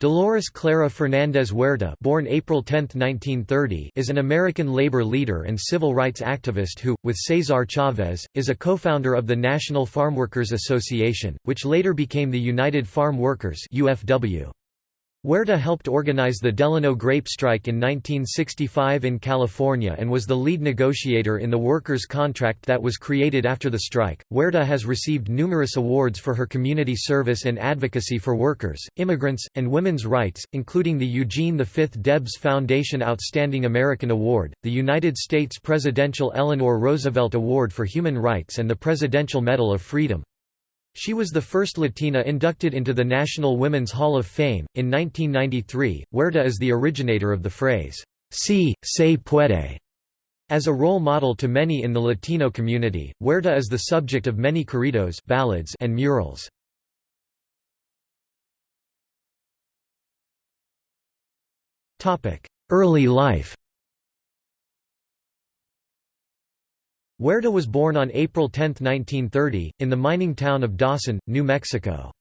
Dolores Clara Fernandez Huerta born April 10, 1930, is an American labor leader and civil rights activist who, with Cesar Chavez, is a co-founder of the National Farm Workers Association, which later became the United Farm Workers UFW. Huerta helped organize the Delano grape strike in 1965 in California and was the lead negotiator in the workers' contract that was created after the strike. Huerta has received numerous awards for her community service and advocacy for workers, immigrants, and women's rights, including the Eugene V. Debs Foundation Outstanding American Award, the United States Presidential Eleanor Roosevelt Award for Human Rights, and the Presidential Medal of Freedom. She was the first Latina inducted into the National Women's Hall of Fame. In 1993, Huerta is the originator of the phrase, Si, se puede. As a role model to many in the Latino community, Huerta is the subject of many corridos ballads and murals. Early life Huerta was born on April 10, 1930, in the mining town of Dawson, New Mexico.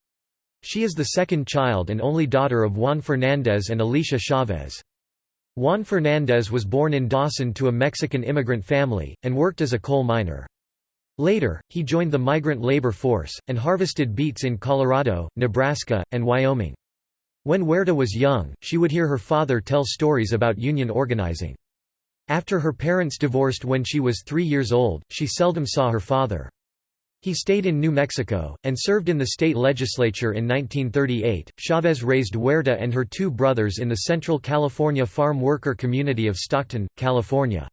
She is the second child and only daughter of Juan Fernandez and Alicia Chavez. Juan Fernandez was born in Dawson to a Mexican immigrant family, and worked as a coal miner. Later, he joined the migrant labor force, and harvested beets in Colorado, Nebraska, and Wyoming. When Huerta was young, she would hear her father tell stories about union organizing. After her parents divorced when she was three years old, she seldom saw her father. He stayed in New Mexico, and served in the state legislature in 1938. Chavez raised Huerta and her two brothers in the Central California farm worker community of Stockton, California.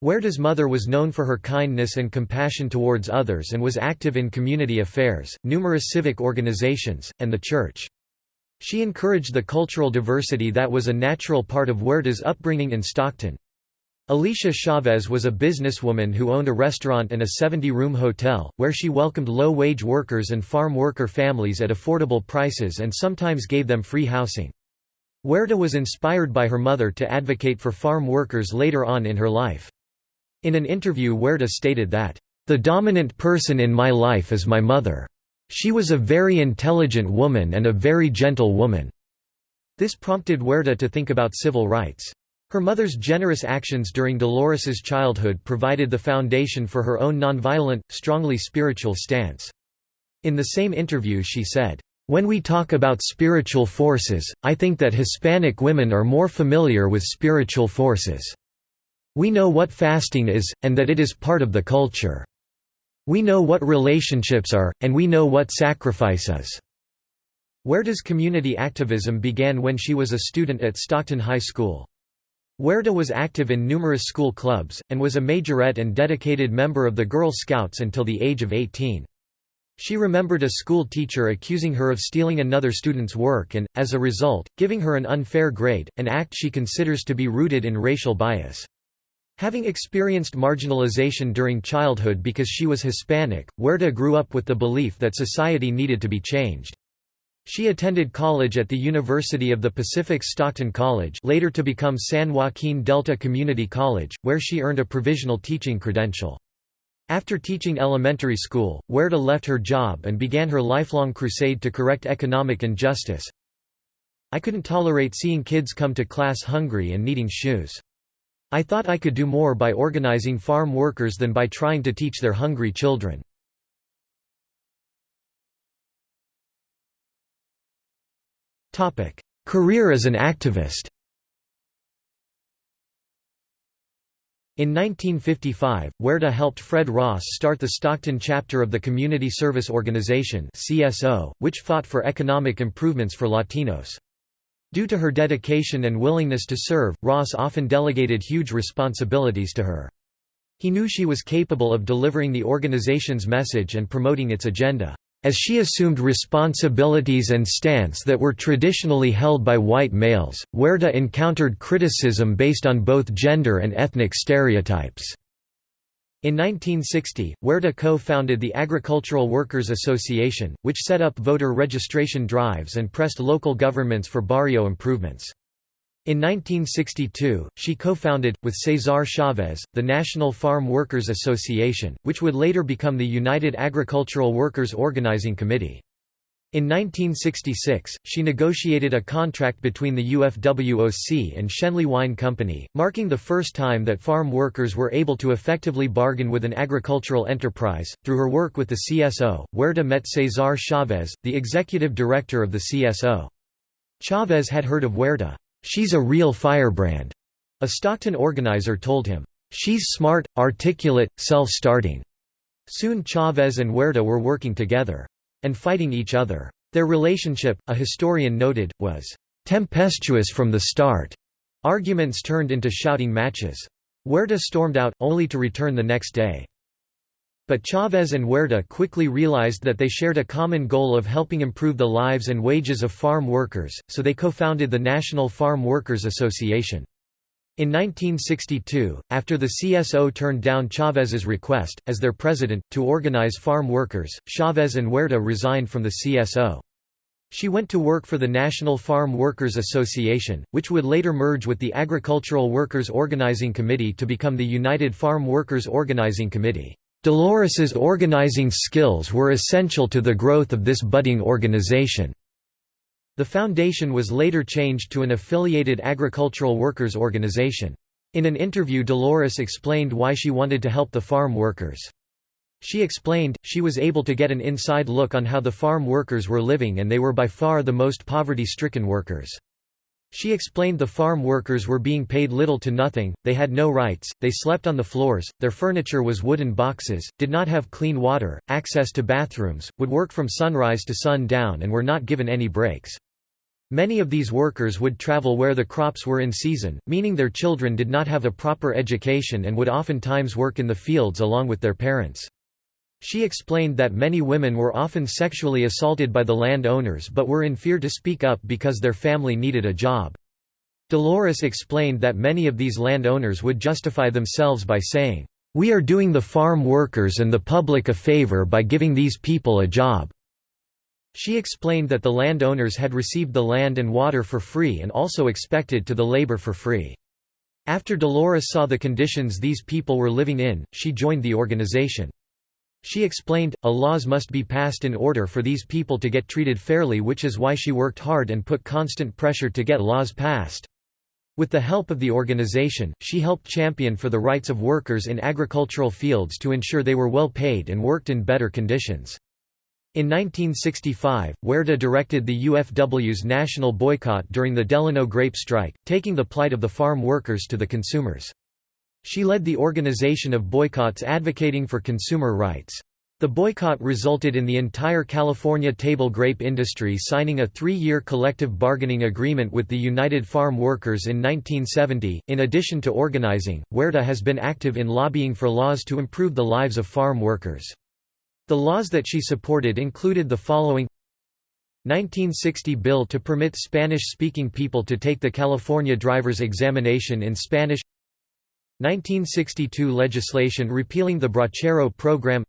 Huerta's mother was known for her kindness and compassion towards others and was active in community affairs, numerous civic organizations, and the church. She encouraged the cultural diversity that was a natural part of Huerta's upbringing in Stockton. Alicia Chavez was a businesswoman who owned a restaurant and a 70-room hotel, where she welcomed low-wage workers and farm worker families at affordable prices and sometimes gave them free housing. Huerta was inspired by her mother to advocate for farm workers later on in her life. In an interview Huerta stated that, "...the dominant person in my life is my mother. She was a very intelligent woman and a very gentle woman." This prompted Huerta to think about civil rights. Her mother's generous actions during Dolores's childhood provided the foundation for her own nonviolent, strongly spiritual stance. In the same interview she said, "...when we talk about spiritual forces, I think that Hispanic women are more familiar with spiritual forces. We know what fasting is, and that it is part of the culture. We know what relationships are, and we know what sacrifice is." does community activism began when she was a student at Stockton High School. Huerta was active in numerous school clubs, and was a majorette and dedicated member of the Girl Scouts until the age of 18. She remembered a school teacher accusing her of stealing another student's work and, as a result, giving her an unfair grade, an act she considers to be rooted in racial bias. Having experienced marginalization during childhood because she was Hispanic, Huerta grew up with the belief that society needed to be changed. She attended college at the University of the Pacific Stockton College later to become San Joaquin Delta Community College, where she earned a provisional teaching credential. After teaching elementary school, Huerta left her job and began her lifelong crusade to correct economic injustice. I couldn't tolerate seeing kids come to class hungry and needing shoes. I thought I could do more by organizing farm workers than by trying to teach their hungry children. Career as an activist In 1955, Huerta helped Fred Ross start the Stockton chapter of the Community Service Organization CSO, which fought for economic improvements for Latinos. Due to her dedication and willingness to serve, Ross often delegated huge responsibilities to her. He knew she was capable of delivering the organization's message and promoting its agenda. As she assumed responsibilities and stance that were traditionally held by white males, Huerta encountered criticism based on both gender and ethnic stereotypes. In 1960, Huerta co-founded the Agricultural Workers Association, which set up voter registration drives and pressed local governments for barrio improvements. In 1962, she co-founded, with Cesar Chavez, the National Farm Workers Association, which would later become the United Agricultural Workers Organizing Committee. In 1966, she negotiated a contract between the UFWOC and Schenley Wine Company, marking the first time that farm workers were able to effectively bargain with an agricultural enterprise. Through her work with the CSO, Huerta met Cesar Chavez, the executive director of the CSO. Chavez had heard of Huerta. She's a real firebrand, a Stockton organizer told him. She's smart, articulate, self-starting. Soon Chavez and Huerta were working together and fighting each other. Their relationship, a historian noted, was tempestuous from the start. Arguments turned into shouting matches. Huerta stormed out, only to return the next day. But Chavez and Huerta quickly realized that they shared a common goal of helping improve the lives and wages of farm workers, so they co-founded the National Farm Workers Association. In 1962, after the CSO turned down Chavez's request, as their president, to organize farm workers, Chavez and Huerta resigned from the CSO. She went to work for the National Farm Workers Association, which would later merge with the Agricultural Workers Organizing Committee to become the United Farm Workers Organizing Committee. Dolores's organizing skills were essential to the growth of this budding organization. The foundation was later changed to an affiliated agricultural workers organization. In an interview Dolores explained why she wanted to help the farm workers. She explained, she was able to get an inside look on how the farm workers were living and they were by far the most poverty-stricken workers. She explained the farm workers were being paid little to nothing, they had no rights, they slept on the floors, their furniture was wooden boxes, did not have clean water, access to bathrooms, would work from sunrise to sundown and were not given any breaks. Many of these workers would travel where the crops were in season, meaning their children did not have a proper education and would oftentimes work in the fields along with their parents. She explained that many women were often sexually assaulted by the land owners but were in fear to speak up because their family needed a job. Dolores explained that many of these land owners would justify themselves by saying, "'We are doing the farm workers and the public a favor by giving these people a job. She explained that the landowners had received the land and water for free and also expected to the labor for free. After Dolores saw the conditions these people were living in, she joined the organization. She explained, a laws must be passed in order for these people to get treated fairly which is why she worked hard and put constant pressure to get laws passed. With the help of the organization, she helped champion for the rights of workers in agricultural fields to ensure they were well paid and worked in better conditions. In 1965, Huerta directed the UFW's national boycott during the Delano grape strike, taking the plight of the farm workers to the consumers. She led the organization of boycotts advocating for consumer rights. The boycott resulted in the entire California table grape industry signing a three-year collective bargaining agreement with the United Farm Workers in 1970. In addition to organizing, Huerta has been active in lobbying for laws to improve the lives of farm workers. The laws that she supported included the following 1960 bill to permit Spanish-speaking people to take the California driver's examination in Spanish 1962 legislation repealing the Bracero program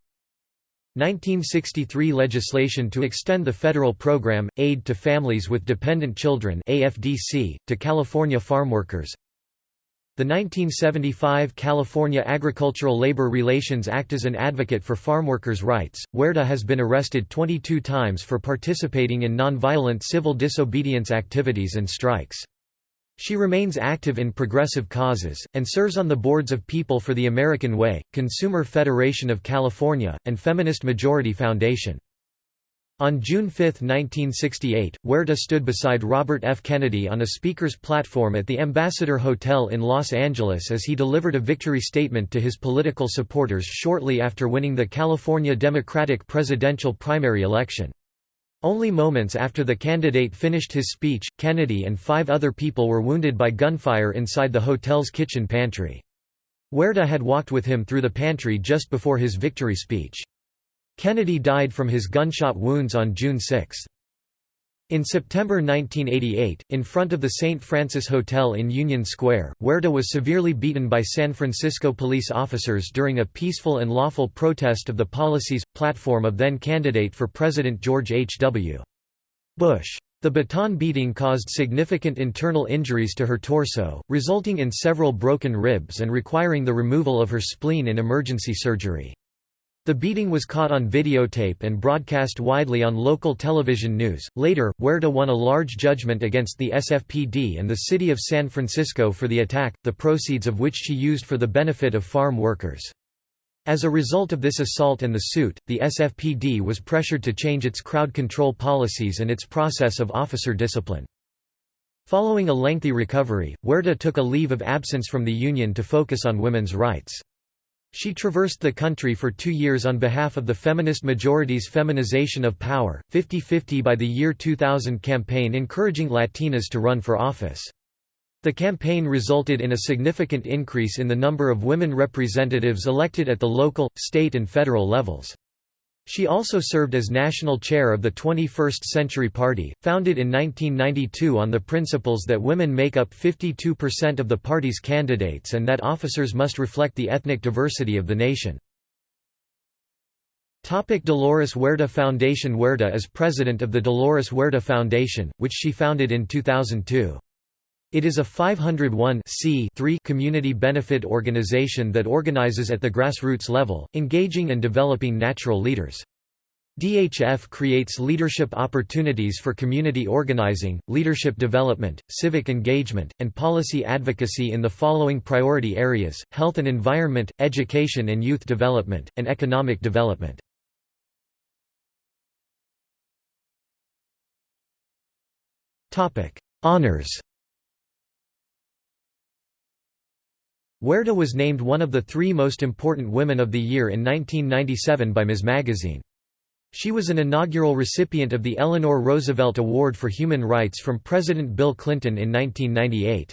1963 legislation to extend the federal program, Aid to Families with Dependent Children AFDC, to California farmworkers the 1975 California Agricultural Labor Relations Act as an advocate for farmworkers' rights, Huerta has been arrested 22 times for participating in nonviolent civil disobedience activities and strikes. She remains active in progressive causes, and serves on the boards of People for the American Way, Consumer Federation of California, and Feminist Majority Foundation. On June 5, 1968, Huerta stood beside Robert F. Kennedy on a speaker's platform at the Ambassador Hotel in Los Angeles as he delivered a victory statement to his political supporters shortly after winning the California Democratic presidential primary election. Only moments after the candidate finished his speech, Kennedy and five other people were wounded by gunfire inside the hotel's kitchen pantry. Huerta had walked with him through the pantry just before his victory speech. Kennedy died from his gunshot wounds on June 6. In September 1988, in front of the St. Francis Hotel in Union Square, Huerta was severely beaten by San Francisco police officers during a peaceful and lawful protest of the policies, platform of then-candidate for President George H. W. Bush. The baton beating caused significant internal injuries to her torso, resulting in several broken ribs and requiring the removal of her spleen in emergency surgery. The beating was caught on videotape and broadcast widely on local television news. Later, Huerta won a large judgment against the SFPD and the city of San Francisco for the attack, the proceeds of which she used for the benefit of farm workers. As a result of this assault and the suit, the SFPD was pressured to change its crowd control policies and its process of officer discipline. Following a lengthy recovery, Huerta took a leave of absence from the Union to focus on women's rights. She traversed the country for two years on behalf of the feminist majority's Feminization of Power, 50-50 by the year 2000 campaign encouraging Latinas to run for office. The campaign resulted in a significant increase in the number of women representatives elected at the local, state and federal levels. She also served as national chair of the 21st Century Party, founded in 1992 on the principles that women make up 52% of the party's candidates and that officers must reflect the ethnic diversity of the nation. Dolores Huerta Foundation Huerta is president of the Dolores Huerta Foundation, which she founded in 2002. It is a 501 community benefit organization that organizes at the grassroots level, engaging and developing natural leaders. DHF creates leadership opportunities for community organizing, leadership development, civic engagement, and policy advocacy in the following priority areas, health and environment, education and youth development, and economic development. Honors Huerta was named one of the three most important women of the year in 1997 by Ms. Magazine. She was an inaugural recipient of the Eleanor Roosevelt Award for Human Rights from President Bill Clinton in 1998.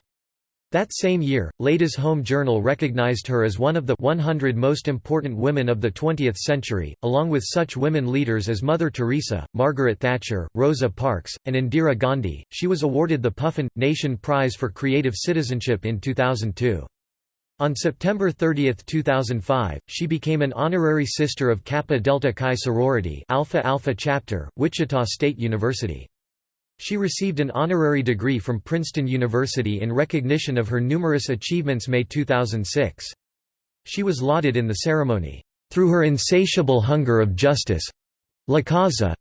That same year, Ladies' Home Journal recognized her as one of the 100 most important women of the 20th century, along with such women leaders as Mother Teresa, Margaret Thatcher, Rosa Parks, and Indira Gandhi. She was awarded the Puffin Nation Prize for Creative Citizenship in 2002. On September 30, 2005, she became an honorary sister of Kappa Delta Chi sorority Alpha Alpha chapter, Wichita State University. She received an honorary degree from Princeton University in recognition of her numerous achievements May 2006. She was lauded in the ceremony, "...through her insatiable hunger of justice—la causa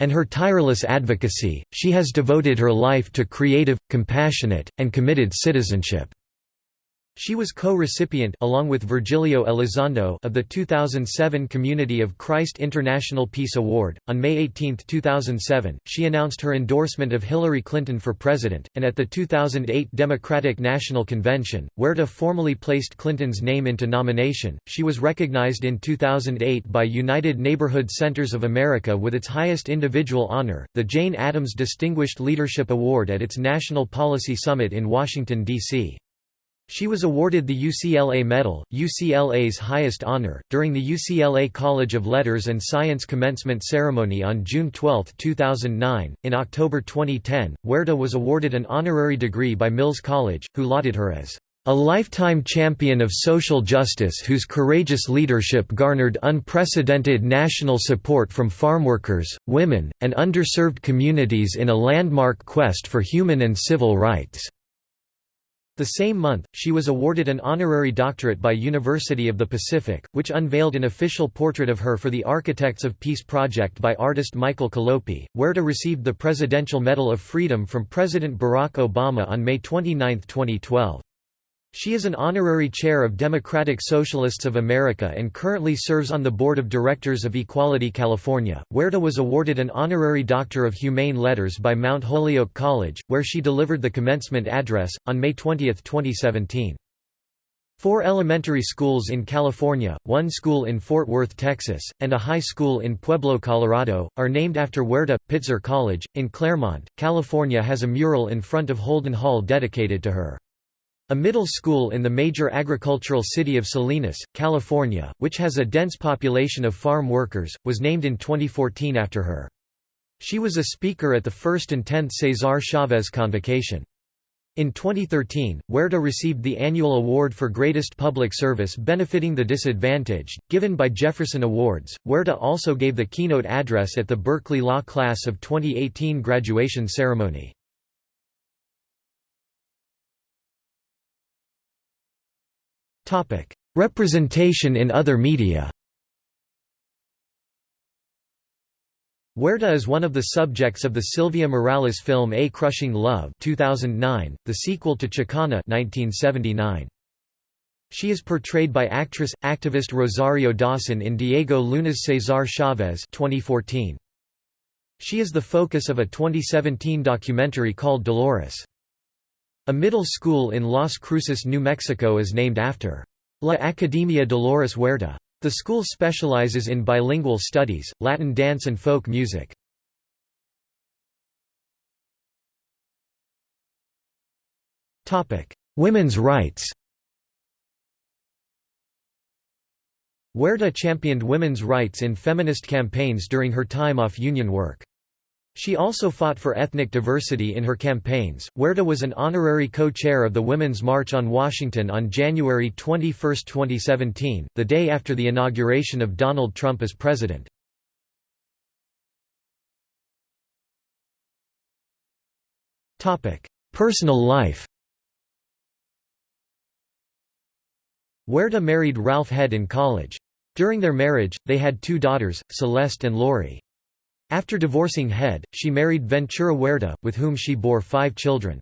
and her tireless advocacy, she has devoted her life to creative, compassionate, and committed citizenship." She was co-recipient along with Virgilio Elizondo of the 2007 Community of Christ International Peace Award. On May 18, 2007, she announced her endorsement of Hillary Clinton for president, and at the 2008 Democratic National Convention, Huerta formally placed Clinton's name into nomination. She was recognized in 2008 by United Neighborhood Centers of America with its highest individual honor, the Jane Addams Distinguished Leadership Award at its National Policy Summit in Washington, D.C. She was awarded the UCLA Medal, UCLA's highest honor, during the UCLA College of Letters and Science commencement ceremony on June 12, 2009. In October 2010, Huerta was awarded an honorary degree by Mills College, who lauded her as a lifetime champion of social justice whose courageous leadership garnered unprecedented national support from farmworkers, women, and underserved communities in a landmark quest for human and civil rights. The same month, she was awarded an honorary doctorate by University of the Pacific, which unveiled an official portrait of her for the Architects of Peace project by artist Michael Collopy. Huerta received the Presidential Medal of Freedom from President Barack Obama on May 29, 2012. She is an honorary chair of Democratic Socialists of America and currently serves on the board of directors of Equality California. Huerta was awarded an honorary Doctor of Humane Letters by Mount Holyoke College, where she delivered the commencement address, on May 20, 2017. Four elementary schools in California, one school in Fort Worth, Texas, and a high school in Pueblo, Colorado, are named after Huerta. Pitzer College, in Claremont, California has a mural in front of Holden Hall dedicated to her. A middle school in the major agricultural city of Salinas, California, which has a dense population of farm workers, was named in 2014 after her. She was a speaker at the first and 10th Cesar Chavez Convocation. In 2013, Huerta received the annual award for greatest public service benefiting the disadvantaged, given by Jefferson Awards. Huerta also gave the keynote address at the Berkeley Law Class of 2018 graduation ceremony. Representation in other media Huerta is one of the subjects of the Sylvia Morales film A Crushing Love 2009, the sequel to Chicana 1979. She is portrayed by actress, activist Rosario Dawson in Diego Luna's Cesar Chavez 2014. She is the focus of a 2017 documentary called Dolores. A middle school in Las Cruces, New Mexico is named after La Academia Dolores Huerta. The school specializes in bilingual studies, Latin dance and folk music. Women's rights Huerta championed women's rights in feminist campaigns during her time off union work. She also fought for ethnic diversity in her campaigns. Huerta was an honorary co-chair of the Women's March on Washington on January 21, 2017, the day after the inauguration of Donald Trump as president. Personal life. Huerta married Ralph Head in college. During their marriage, they had two daughters, Celeste and Lori. After divorcing Head, she married Ventura Huerta, with whom she bore five children.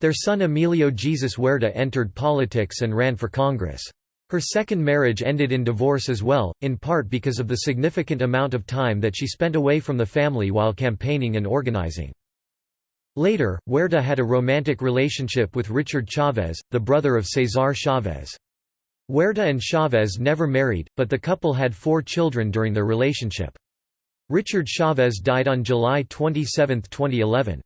Their son Emilio Jesus Huerta entered politics and ran for Congress. Her second marriage ended in divorce as well, in part because of the significant amount of time that she spent away from the family while campaigning and organizing. Later, Huerta had a romantic relationship with Richard Chavez, the brother of Cesar Chavez. Huerta and Chavez never married, but the couple had four children during their relationship. Richard Chavez died on July 27, 2011.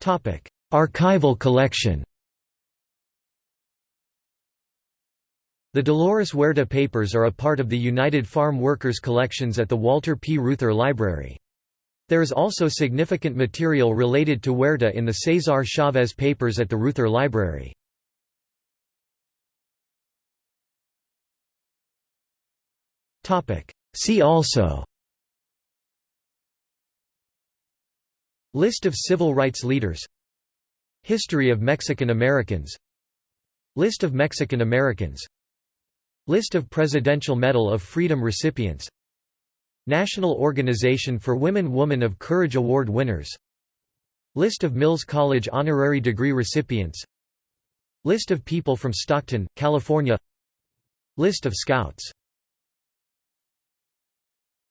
Topic: Archival collection The Dolores Huerta papers are a part of the United Farm Workers collections at the Walter P. Reuther Library. There is also significant material related to Huerta in the Cesar Chavez papers at the Reuther Library. See also. List of civil rights leaders. History of Mexican Americans. List of Mexican Americans. List of Presidential Medal of Freedom recipients. National Organization for Women Woman of Courage Award winners. List of Mills College honorary degree recipients. List of people from Stockton, California. List of Scouts